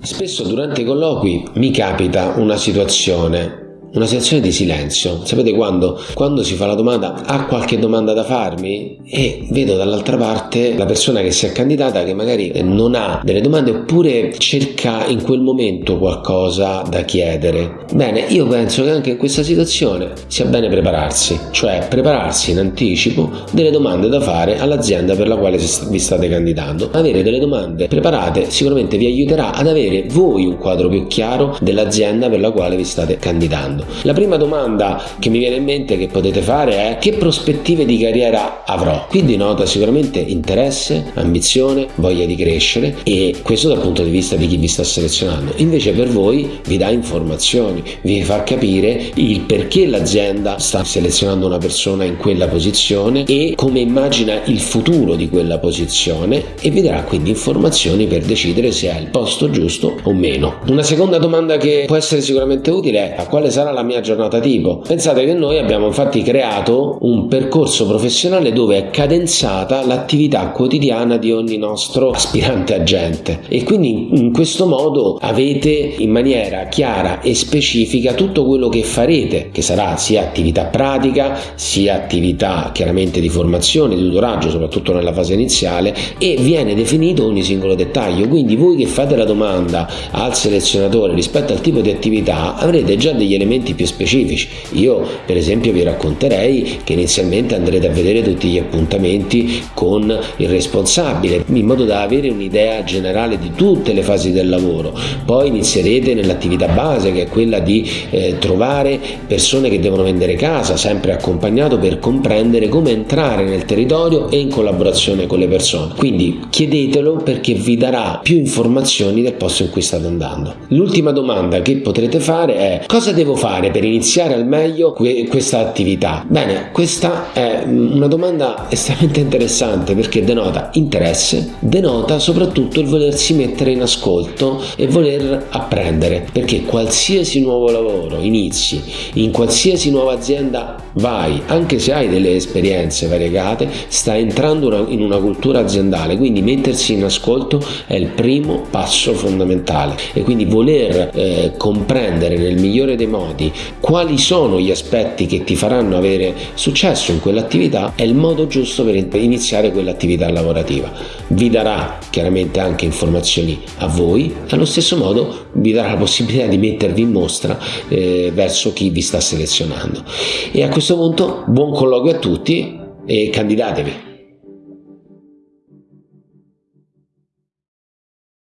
Spesso durante i colloqui mi capita una situazione una situazione di silenzio. Sapete quando? Quando si fa la domanda, ha qualche domanda da farmi? E vedo dall'altra parte la persona che si è candidata che magari non ha delle domande oppure cerca in quel momento qualcosa da chiedere. Bene, io penso che anche in questa situazione sia bene prepararsi, cioè prepararsi in anticipo delle domande da fare all'azienda per la quale vi state candidando. Avere delle domande preparate sicuramente vi aiuterà ad avere voi un quadro più chiaro dell'azienda per la quale vi state candidando. La prima domanda che mi viene in mente che potete fare è che prospettive di carriera avrò? Qui denota sicuramente interesse, ambizione, voglia di crescere e questo dal punto di vista di chi vi sta selezionando. Invece per voi vi dà informazioni, vi fa capire il perché l'azienda sta selezionando una persona in quella posizione e come immagina il futuro di quella posizione e vi darà quindi informazioni per decidere se è il posto giusto o meno. Una seconda domanda che può essere sicuramente utile è a quale sarà la mia giornata tipo. Pensate che noi abbiamo infatti creato un percorso professionale dove è cadenzata l'attività quotidiana di ogni nostro aspirante agente e quindi in questo modo avete in maniera chiara e specifica tutto quello che farete, che sarà sia attività pratica, sia attività chiaramente di formazione, di tutoraggio, soprattutto nella fase iniziale e viene definito ogni singolo dettaglio. Quindi voi che fate la domanda al selezionatore rispetto al tipo di attività avrete già degli elementi più specifici. Io per esempio vi racconterei che inizialmente andrete a vedere tutti gli appuntamenti con il responsabile in modo da avere un'idea generale di tutte le fasi del lavoro. Poi inizierete nell'attività base che è quella di eh, trovare persone che devono vendere casa, sempre accompagnato per comprendere come entrare nel territorio e in collaborazione con le persone. Quindi chiedetelo perché vi darà più informazioni del posto in cui state andando. L'ultima domanda che potrete fare è cosa devo fare fare per iniziare al meglio que- questa attività? Bene, questa è una domanda estremamente interessante perché denota interesse, denota soprattutto il volersi mettere in ascolto e voler apprendere, perché qualsiasi nuovo lavoro inizi, in qualsiasi nuova azienda vai, anche se hai delle esperienze variegate, stai entrando in una cultura aziendale, quindi mettersi in ascolto è il primo passo fondamentale e quindi voler eh, comprendere nel migliore dei modi quali sono gli aspetti che ti faranno avere successo in quell'attività è il modo giusto per iniziare quell'attività lavorativa. Vi darà chiaramente anche informazioni a voi, allo stesso modo vi darà la possibilità di mettervi in mostra eh, verso chi vi sta selezionando. E a questo punto buon colloquio a tutti e candidatevi.